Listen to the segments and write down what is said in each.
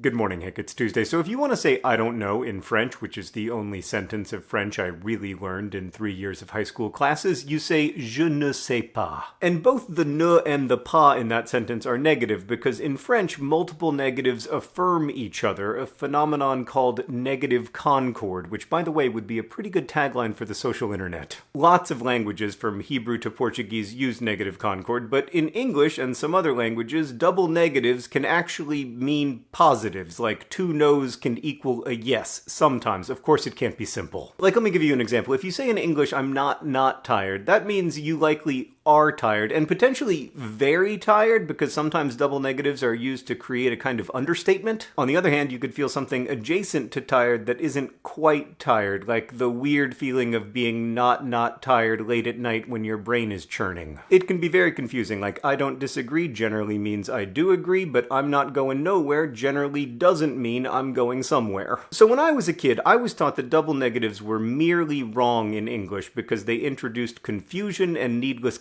Good morning, Hank. It's Tuesday. So if you want to say I don't know in French, which is the only sentence of French I really learned in three years of high school classes, you say je ne sais pas. And both the ne and the pas in that sentence are negative because in French, multiple negatives affirm each other, a phenomenon called negative concord, which by the way would be a pretty good tagline for the social internet. Lots of languages from Hebrew to Portuguese use negative concord, but in English and some other languages, double negatives can actually mean positive positives, like two no's can equal a yes, sometimes. Of course it can't be simple. Like, let me give you an example. If you say in English, I'm not not tired, that means you likely are tired and potentially very tired because sometimes double negatives are used to create a kind of understatement. On the other hand, you could feel something adjacent to tired that isn't quite tired, like the weird feeling of being not not tired late at night when your brain is churning. It can be very confusing, like I don't disagree generally means I do agree, but I'm not going nowhere generally doesn't mean I'm going somewhere. So when I was a kid, I was taught that double negatives were merely wrong in English because they introduced confusion and needless.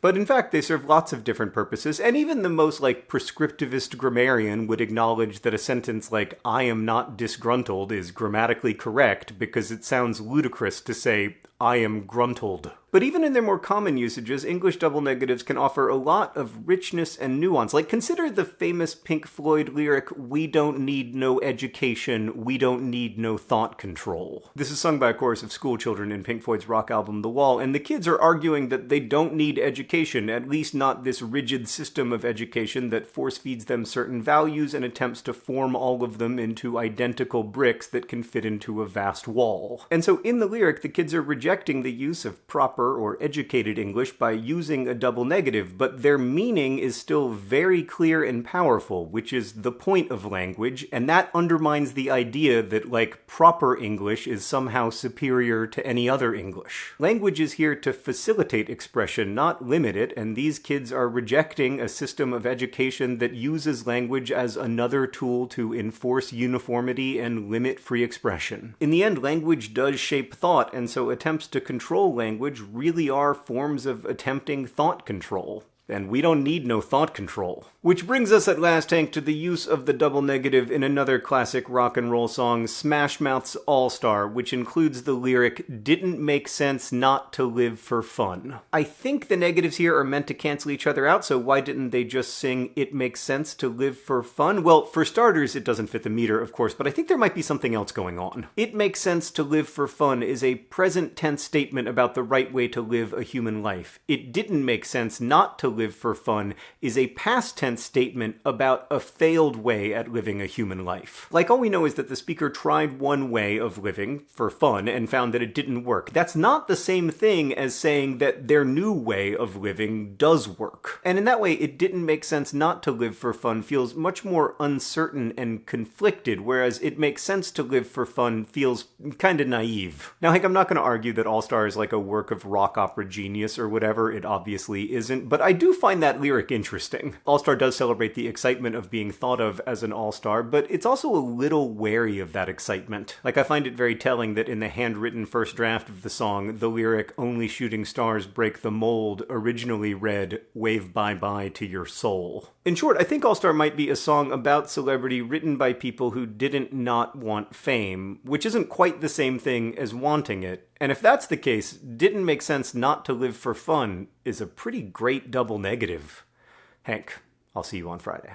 But in fact, they serve lots of different purposes, and even the most like prescriptivist grammarian would acknowledge that a sentence like, I am not disgruntled is grammatically correct because it sounds ludicrous to say, I am gruntled. But even in their more common usages, English double negatives can offer a lot of richness and nuance. Like, consider the famous Pink Floyd lyric, We don't need no education, we don't need no thought control. This is sung by a chorus of schoolchildren in Pink Floyd's rock album The Wall, and the kids are arguing that they don't need education, at least not this rigid system of education that force feeds them certain values and attempts to form all of them into identical bricks that can fit into a vast wall. And so in the lyric, the kids are rejecting the use of proper proper or educated English by using a double negative, but their meaning is still very clear and powerful, which is the point of language, and that undermines the idea that, like, proper English is somehow superior to any other English. Language is here to facilitate expression, not limit it, and these kids are rejecting a system of education that uses language as another tool to enforce uniformity and limit free expression. In the end, language does shape thought, and so attempts to control language really are forms of attempting thought control. And we don't need no thought control. Which brings us at last, Hank, to the use of the double negative in another classic rock and roll song, Smash Mouth's All Star, which includes the lyric, Didn't make sense not to live for fun. I think the negatives here are meant to cancel each other out, so why didn't they just sing, It makes sense to live for fun? Well, for starters, it doesn't fit the meter, of course, but I think there might be something else going on. It makes sense to live for fun is a present tense statement about the right way to live a human life. It didn't make sense not to live for fun is a past tense statement about a failed way at living a human life. Like all we know is that the speaker tried one way of living for fun and found that it didn't work. That's not the same thing as saying that their new way of living does work. And in that way, it didn't make sense not to live for fun feels much more uncertain and conflicted, whereas it makes sense to live for fun feels kind of naive. Now, like, I'm not going to argue that All Star is like a work of rock opera genius or whatever, it obviously isn't, but I do do find that lyric interesting. All-Star does celebrate the excitement of being thought of as an all-star, but it's also a little wary of that excitement. Like, I find it very telling that in the handwritten first draft of the song, the lyric, Only Shooting Stars Break the Mold, originally read, Wave bye-bye to your soul. In short, I think All-Star might be a song about celebrity written by people who didn't not want fame, which isn't quite the same thing as wanting it, and if that's the case, didn't make sense not to live for fun is a pretty great double negative. Hank, I'll see you on Friday.